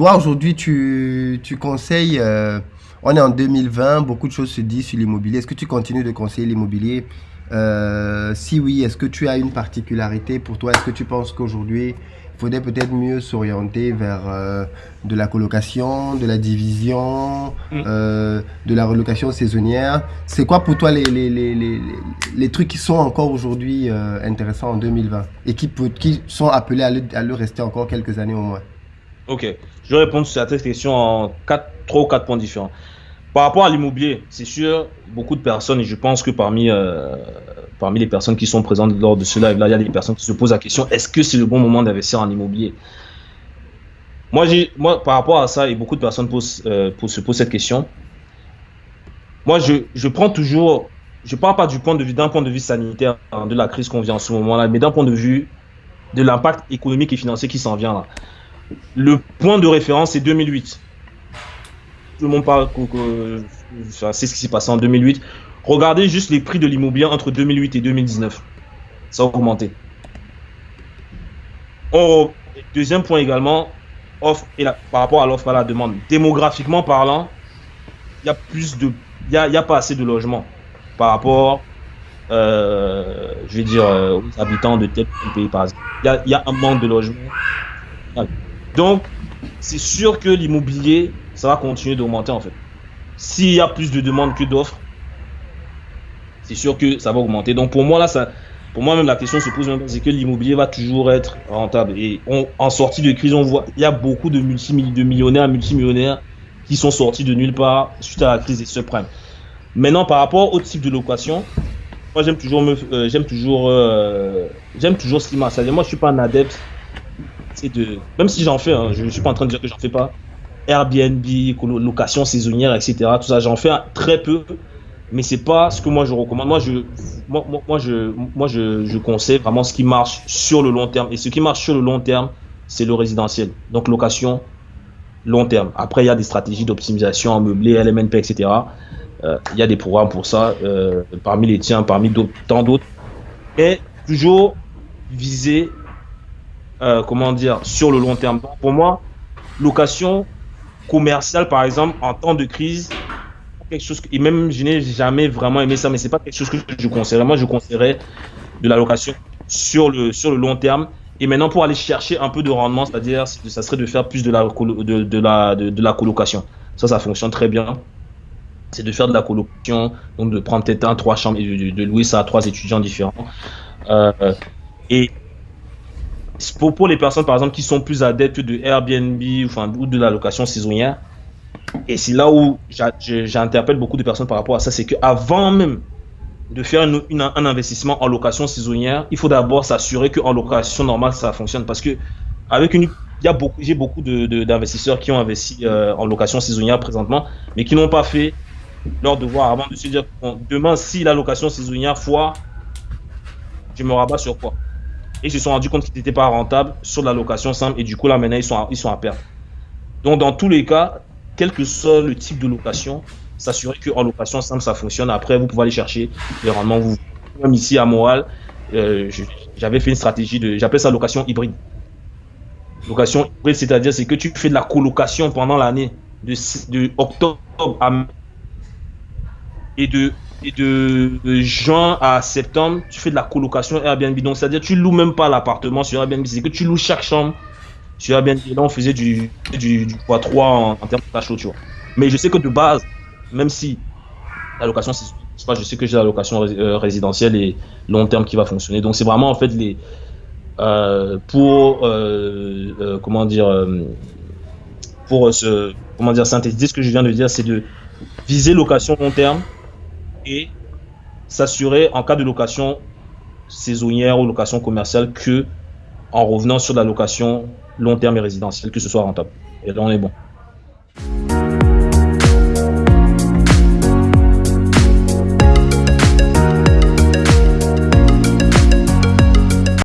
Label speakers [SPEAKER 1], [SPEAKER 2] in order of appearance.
[SPEAKER 1] Toi, aujourd'hui, tu, tu conseilles, euh, on est en 2020, beaucoup de choses se disent sur l'immobilier. Est-ce que tu continues de conseiller l'immobilier? Euh, Si oui, est-ce que tu as une particularité pour toi? Est-ce que tu penses qu'aujourd'hui, il faudrait peut-être mieux s'orienter vers euh, de la colocation, de la division,
[SPEAKER 2] Mm.
[SPEAKER 1] de la relocation saisonnière? C'est quoi pour toi les, les, les, les, les trucs qui sont encore aujourd'hui intéressants en 2020 et qui, peut- qui sont appelés à le, à le rester encore quelques années au moins?
[SPEAKER 2] Ok, je vais répondre sur cette question en quatre, trois ou quatre points différents. Par rapport à l'immobilier, c'est sûr, beaucoup de personnes, et je pense que parmi, euh, parmi les personnes qui sont présentes lors de ce live-là, il y a des personnes qui se posent la question est-ce que c'est le bon moment d'investir en immobilier? Moi, moi, par rapport à ça, et beaucoup de personnes euh, posent- se posent cette question, moi, je, je prends toujours, je parle pas du point de vue, d'un point de vue sanitaire, de la crise qu'on vit en ce moment-là, mais d'un point de vue de l'impact économique et financier qui s'en vient là. Le point de référence, c'est 2008. Tout le monde parle, que- c'est ce qui s'est passé en 2008. Regardez juste les prix de l'immobilier entre 2008 et 2019. Ça a augmenté. Deuxième point également, offre et la- par rapport à l'offre à la demande. Démographiquement parlant, il y a plus de, il y a, pas assez de logements par rapport, euh, je dire, euh, aux habitants de tel pays par exemple. Il y y a un manque de logements. Donc, c'est sûr que l'immobilier, ça va continuer d'augmenter en fait. S'il y a plus de demandes que d'offres, c'est sûr que ça va augmenter. Donc pour moi là, ça, pour moi même la question se pose même, c'est que l'immobilier va toujours être rentable. Et en sortie de crise, on voit, il y a beaucoup de de millionnaires, multimillionnaires qui sont sortis de nulle part suite à la crise des subprimes. Maintenant, par rapport au type de location, moi j'aime toujours me, euh, j'aime toujours, euh, j'aime toujours ce marche. C'est-à-dire, moi je suis pas un adepte même si j'en fais, hein, je ne suis pas en train de dire que j'en fais pas, Airbnb, location saisonnière, etc. Tout ça, j'en fais très peu, mais c'est pas ce que moi je recommande. Moi, je, moi, moi, je, moi, je, je conseille vraiment ce qui marche sur le long terme. Et ce qui marche sur le long terme, c'est le résidentiel. Donc location long terme. Après, il y a des stratégies d'optimisation en meublé, LMNP, etc. Euh, il y a des programmes pour ça, euh, parmi les tiens, parmi tant d'autres. Et toujours viser euh, comment dire, sur le long terme. Pour moi, location commerciale, par exemple, en temps de crise, quelque chose et même je n'ai jamais vraiment aimé ça, mais c'est pas quelque chose que je conseillerais. Moi, je conseillerais de la location sur le, long terme. Et maintenant, pour aller chercher un peu de rendement, c'est-à-dire, c'est- ça serait de faire plus de la, de, de la, de, la colocation. Ça, ça fonctionne très bien. C'est de faire de la colocation, donc de prendre peut-être un, trois chambres de- de louer ça à trois étudiants différents. Euh, et pour, pour les personnes, par exemple, qui sont plus adeptes de Airbnb ou de la location saisonnière, et c'est là où j'interpelle beaucoup de personnes par rapport à ça, c'est qu'avant même de faire un investissement en location saisonnière, il faut d'abord s'assurer qu'en location normale, ça fonctionne. Parce que avec une, il beaucoup, j'ai beaucoup d'investisseurs qui ont investi euh, en location saisonnière présentement, mais qui n'ont pas fait leur devoir avant de se dire demain, si la location saisonnière foire, je me rabats sur quoi? Et ils se sont rendus compte qu'ils n'étaient pas rentables sur la location simple et du coup là maintenant ils sont à, ils sont à perte. Donc dans tous les cas, quel que soit le type de location, s'assurer qu'en location simple ça fonctionne. Après vous pouvez aller chercher les rendements. Vous, même ici à Montréal, euh, j'avais fait une stratégie de, j'appelle ça location hybride. Location hybride, c'est-à-dire c'est que tu fais de la colocation pendant l'année de, de octobre à mai et de et de, juin à septembre, tu fais de la colocation Airbnb. Donc, c'est-à-dire, tu loues même pas l'appartement sur Airbnb, c'est que tu loues chaque chambre sur Airbnb. Là, on faisait du, du, du x3 en, termes de cash tu. Mais je sais que de base, même si la location, c'est je sais que j'ai la location euh, résidentielle et long terme qui va fonctionner. Donc, c'est vraiment en fait les. euh, pour. euh, comment dire. pour. Comment dire, synthétiser ce que je viens de dire, c'est de viser location long terme et s'assurer en cas de location saisonnière ou location commerciale que en revenant sur la location long terme et résidentielle que ce soit rentable. Et on est bon.